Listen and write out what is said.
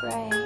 pray.